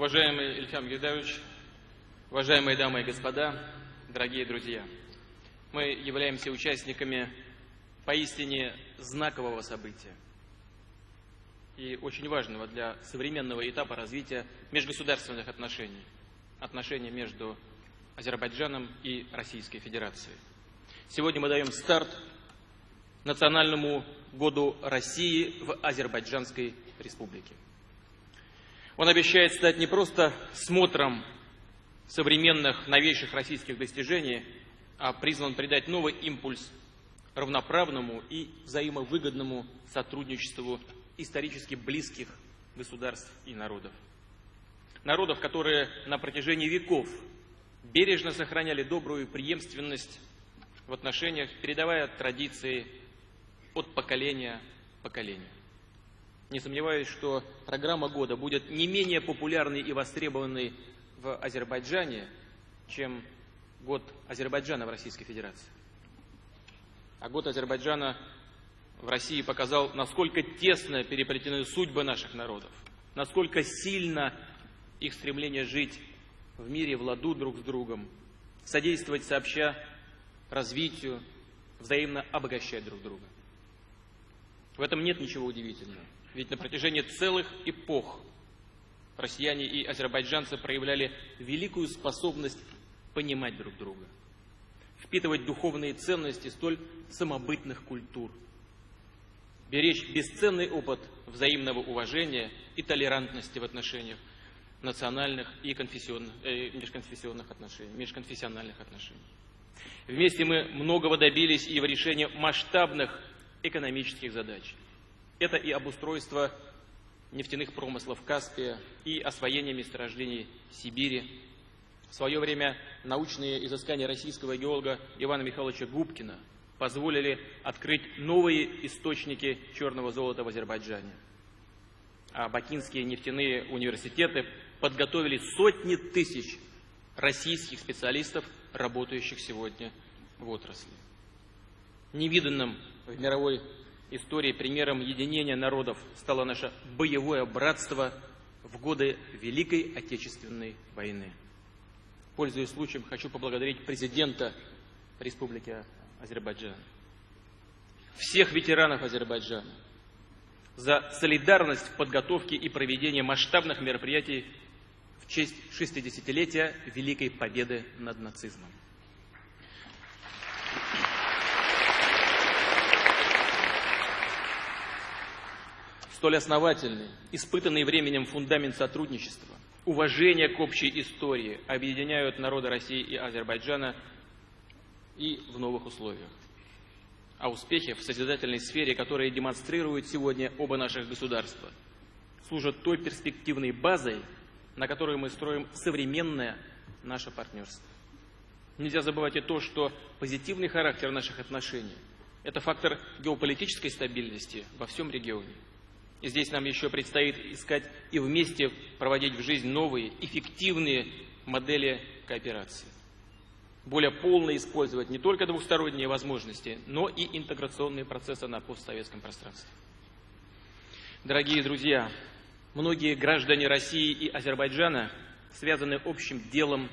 Уважаемый Ильхам Гидович, уважаемые дамы и господа, дорогие друзья, мы являемся участниками поистине знакового события и очень важного для современного этапа развития межгосударственных отношений, отношений между Азербайджаном и Российской Федерацией. Сегодня мы даем старт Национальному году России в Азербайджанской Республике. Он обещает стать не просто смотром современных новейших российских достижений, а призван придать новый импульс равноправному и взаимовыгодному сотрудничеству исторически близких государств и народов. Народов, которые на протяжении веков бережно сохраняли добрую преемственность в отношениях, передавая традиции от поколения к поколению. Не сомневаюсь, что программа года будет не менее популярной и востребованной в Азербайджане, чем год Азербайджана в Российской Федерации. А год Азербайджана в России показал, насколько тесно переплетены судьбы наших народов, насколько сильно их стремление жить в мире, в ладу друг с другом, содействовать сообща развитию, взаимно обогащать друг друга. В этом нет ничего удивительного. Ведь на протяжении целых эпох россияне и азербайджанцы проявляли великую способность понимать друг друга, впитывать духовные ценности столь самобытных культур, беречь бесценный опыт взаимного уважения и толерантности в отношениях национальных и конфессионных, э, межконфессионных отношений, межконфессиональных отношений. Вместе мы многого добились и в решении масштабных экономических задач. Это и обустройство нефтяных промыслов Каспия, и освоение месторождений Сибири. В свое время научные изыскания российского геолога Ивана Михайловича Губкина позволили открыть новые источники черного золота в Азербайджане. А бакинские нефтяные университеты подготовили сотни тысяч российских специалистов, работающих сегодня в отрасли. Невиданным в мировой истории примером единения народов стало наше боевое братство в годы Великой Отечественной войны. Пользуясь случаем, хочу поблагодарить президента Республики Азербайджан, всех ветеранов Азербайджана за солидарность в подготовке и проведении масштабных мероприятий в честь 60-летия Великой Победы над нацизмом. Столь основательный, испытанный временем фундамент сотрудничества, уважение к общей истории объединяют народы России и Азербайджана и в новых условиях. А успехи в созидательной сфере, которые демонстрируют сегодня оба наших государства, служат той перспективной базой, на которой мы строим современное наше партнерство. Нельзя забывать и то, что позитивный характер наших отношений – это фактор геополитической стабильности во всем регионе. И здесь нам еще предстоит искать и вместе проводить в жизнь новые, эффективные модели кооперации. Более полно использовать не только двухсторонние возможности, но и интеграционные процессы на постсоветском пространстве. Дорогие друзья, многие граждане России и Азербайджана связаны общим делом,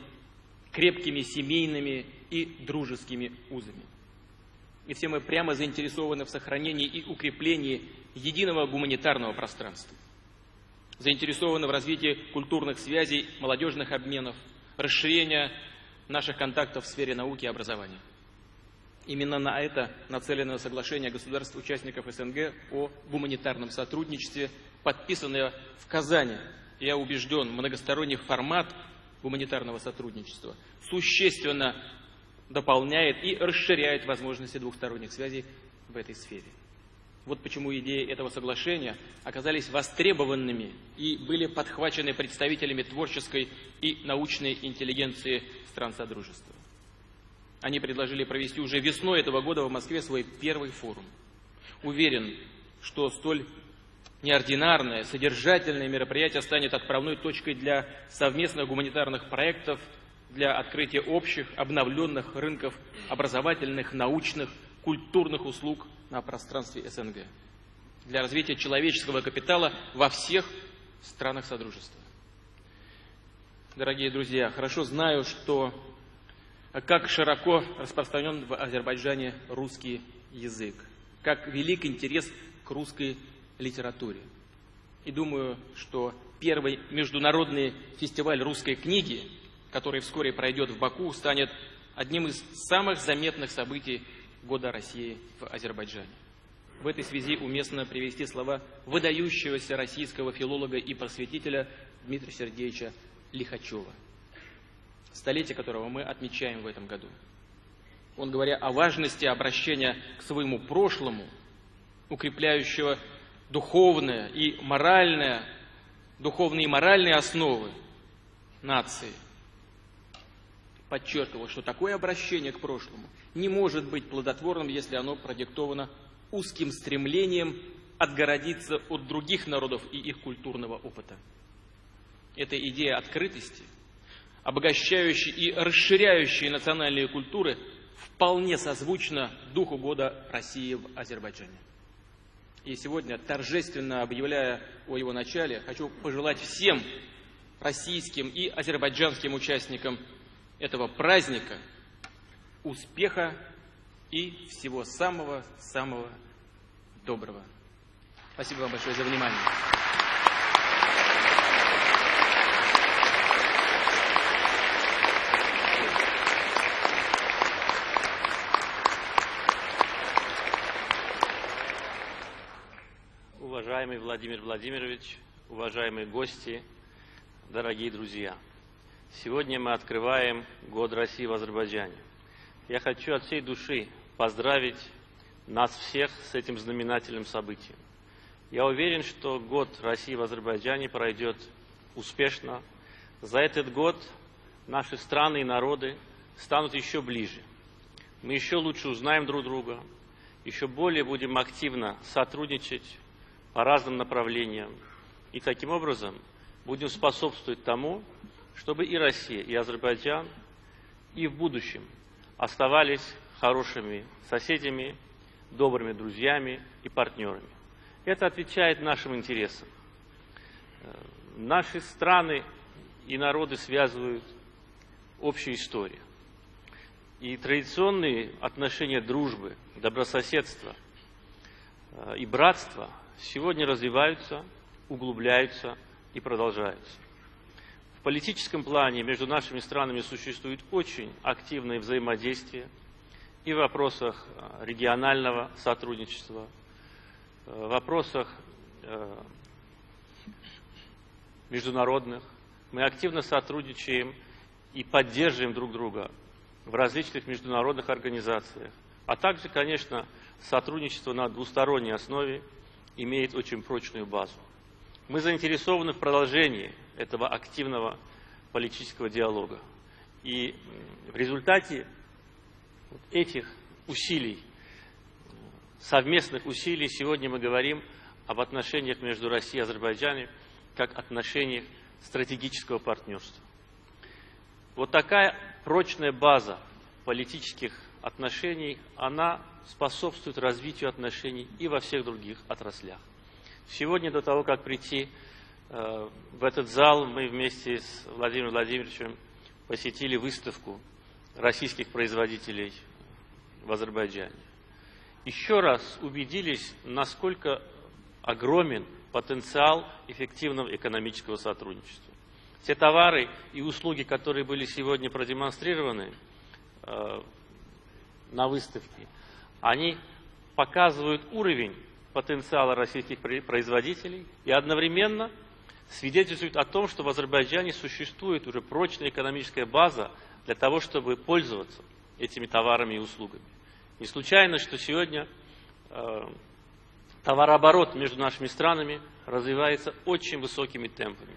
крепкими семейными и дружескими узами. И все мы прямо заинтересованы в сохранении и укреплении единого гуманитарного пространства. Заинтересованы в развитии культурных связей, молодежных обменов, расширения наших контактов в сфере науки и образования. Именно на это нацелено соглашение государств-участников СНГ о гуманитарном сотрудничестве, подписанное в Казани. Я убежден, многосторонний формат гуманитарного сотрудничества существенно дополняет и расширяет возможности двухсторонних связей в этой сфере. Вот почему идеи этого соглашения оказались востребованными и были подхвачены представителями творческой и научной интеллигенции стран Содружества. Они предложили провести уже весной этого года в Москве свой первый форум. Уверен, что столь неординарное, содержательное мероприятие станет отправной точкой для совместных гуманитарных проектов, для открытия общих, обновленных рынков образовательных, научных, культурных услуг на пространстве СНГ, для развития человеческого капитала во всех странах Содружества. дорогие друзья, хорошо знаю, что как широко распространен в Азербайджане русский язык, как велик интерес к русской литературе. И думаю, что первый международный фестиваль русской книги, который вскоре пройдет в Баку, станет одним из самых заметных событий года России в Азербайджане. В этой связи уместно привести слова выдающегося российского филолога и просветителя Дмитрия Сергеевича Лихачева, столетие которого мы отмечаем в этом году. Он, говоря о важности обращения к своему прошлому, укрепляющего духовное и моральное, духовные и моральные основы нации, подчеркивал, что такое обращение к прошлому не может быть плодотворным, если оно продиктовано узким стремлением отгородиться от других народов и их культурного опыта. Эта идея открытости, обогащающей и расширяющей национальные культуры, вполне созвучна духу года России в Азербайджане. И сегодня, торжественно объявляя о его начале, хочу пожелать всем российским и азербайджанским участникам этого праздника успеха и всего самого-самого доброго. Спасибо вам большое за внимание. Уважаемый Владимир Владимирович, уважаемые гости, дорогие друзья, сегодня мы открываем Год России в Азербайджане. Я хочу от всей души поздравить нас всех с этим знаменательным событием. Я уверен, что год России в Азербайджане пройдет успешно. За этот год наши страны и народы станут еще ближе. Мы еще лучше узнаем друг друга, еще более будем активно сотрудничать по разным направлениям. И таким образом будем способствовать тому, чтобы и Россия, и Азербайджан и в будущем оставались хорошими соседями, добрыми друзьями и партнерами. Это отвечает нашим интересам. Э, наши страны и народы связывают общая история. И традиционные отношения дружбы, добрососедства э, и братства сегодня развиваются, углубляются и продолжаются политическом плане между нашими странами существует очень активное взаимодействие и в вопросах э, регионального сотрудничества, э, в вопросах э, международных. Мы активно сотрудничаем и поддерживаем друг друга в различных международных организациях. А также, конечно, сотрудничество на двусторонней основе имеет очень прочную базу. Мы заинтересованы в продолжении этого активного политического диалога. И в результате этих усилий, совместных усилий, сегодня мы говорим об отношениях между Россией и Азербайджаном как отношениях стратегического партнерства. Вот такая прочная база политических отношений, она способствует развитию отношений и во всех других отраслях. Сегодня до того, как прийти э, в этот зал, мы вместе с Владимиром Владимировичем посетили выставку российских производителей в Азербайджане. Еще раз убедились, насколько огромен потенциал эффективного экономического сотрудничества. Те товары и услуги, которые были сегодня продемонстрированы э, на выставке, они показывают уровень потенциала российских производителей и одновременно свидетельствует о том, что в Азербайджане существует уже прочная экономическая база для того, чтобы пользоваться этими товарами и услугами. Не случайно, что сегодня э, товарооборот между нашими странами развивается очень высокими темпами.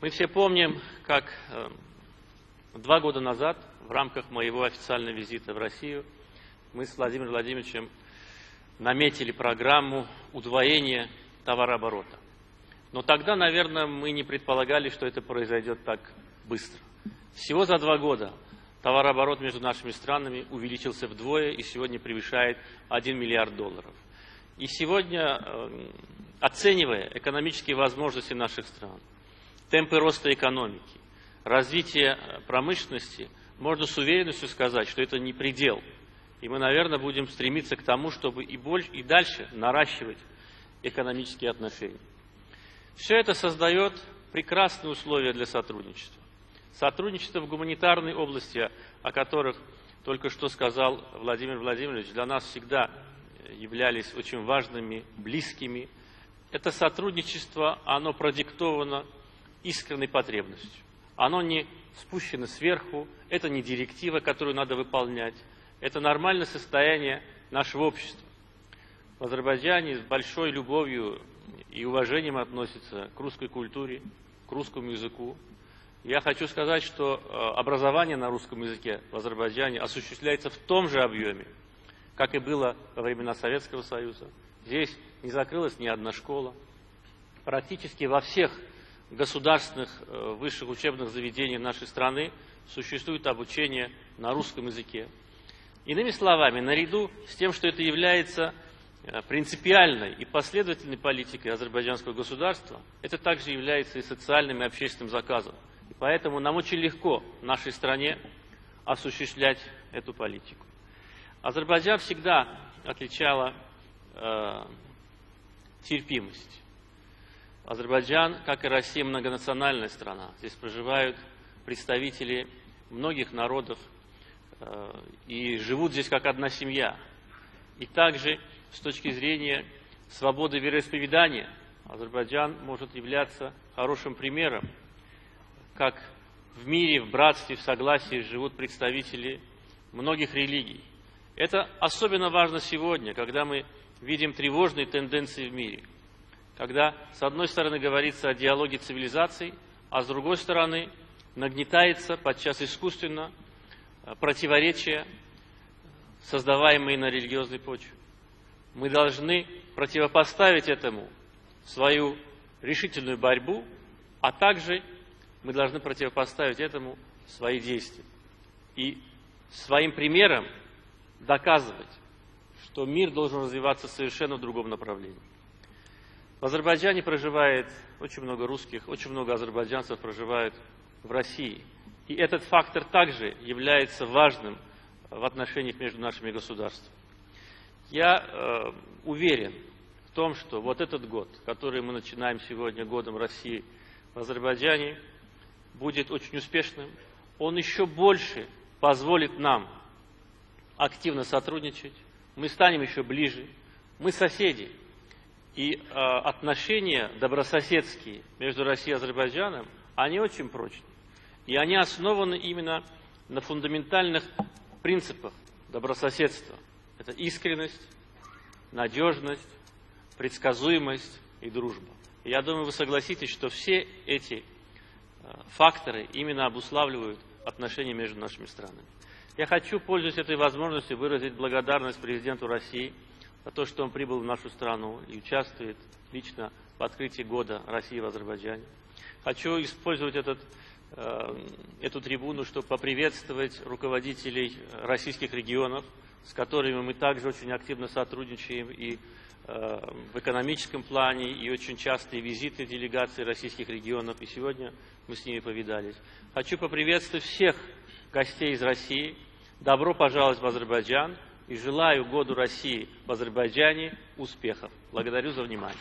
Мы все помним, как э, два года назад в рамках моего официального визита в Россию мы с Владимиром Владимировичем наметили программу удвоения товарооборота. Но тогда, наверное, мы не предполагали, что это произойдет так быстро. Всего за два года товарооборот между нашими странами увеличился вдвое и сегодня превышает 1 миллиард долларов. И сегодня, э, оценивая экономические возможности наших стран, темпы роста экономики, развития промышленности, можно с уверенностью сказать, что это не предел. И мы, наверное, будем стремиться к тому, чтобы и, больше, и дальше наращивать экономические отношения. Все это создает прекрасные условия для сотрудничества. Сотрудничество в гуманитарной области, о которых только что сказал Владимир Владимирович, для нас всегда являлись очень важными, близкими. Это сотрудничество, оно продиктовано искренней потребностью. Оно не спущено сверху, это не директива, которую надо выполнять. Это нормальное состояние нашего общества. В Азербайджане с большой любовью и уважением относятся к русской культуре, к русскому языку. Я хочу сказать, что э, образование на русском языке в Азербайджане осуществляется в том же объеме, как и было во времена Советского Союза. Здесь не закрылась ни одна школа. Практически во всех государственных э, высших учебных заведениях нашей страны существует обучение на русском языке. Иными словами, наряду с тем, что это является э, принципиальной и последовательной политикой азербайджанского государства, это также является и социальным и общественным заказом. И поэтому нам очень легко в нашей стране осуществлять эту политику. Азербайджан всегда отличала э, терпимость. Азербайджан, как и Россия, многонациональная страна. Здесь проживают представители многих народов и живут здесь как одна семья. И также с точки зрения свободы вероисповедания Азербайджан может являться хорошим примером, как в мире, в братстве, в согласии живут представители многих религий. Это особенно важно сегодня, когда мы видим тревожные тенденции в мире. Когда, с одной стороны, говорится о диалоге цивилизаций, а с другой стороны, нагнетается, подчас искусственно, э, противоречия, создаваемые на религиозной почве. Мы должны противопоставить этому свою решительную борьбу, а также мы должны противопоставить этому свои действия. И своим примером доказывать, что мир должен развиваться совершенно в другом направлении. В Азербайджане проживает очень много русских, очень много азербайджанцев проживают в России. И этот фактор также является важным в отношениях между нашими государствами. Я э, уверен в том, что вот этот год, который мы начинаем сегодня годом России в Азербайджане, будет очень успешным. Он еще больше позволит нам активно сотрудничать, мы станем еще ближе, мы соседи. И э, отношения добрососедские между Россией и Азербайджаном, они очень прочные. И они основаны именно на фундаментальных принципах добрососедства. Это искренность, надежность, предсказуемость и дружба. И я думаю, вы согласитесь, что все эти э, факторы именно обуславливают отношения между нашими странами. Я хочу, пользуясь этой возможностью, выразить благодарность президенту России за то, что он прибыл в нашу страну и участвует лично в открытии года России в Азербайджане. Хочу использовать этот, эту трибуну, чтобы поприветствовать руководителей российских регионов, с которыми мы также очень активно сотрудничаем и э, в экономическом плане, и очень частые визиты делегаций российских регионов, и сегодня мы с ними повидались. Хочу поприветствовать всех гостей из России. Добро пожаловать в Азербайджан и желаю году России в Азербайджане успехов. Благодарю за внимание.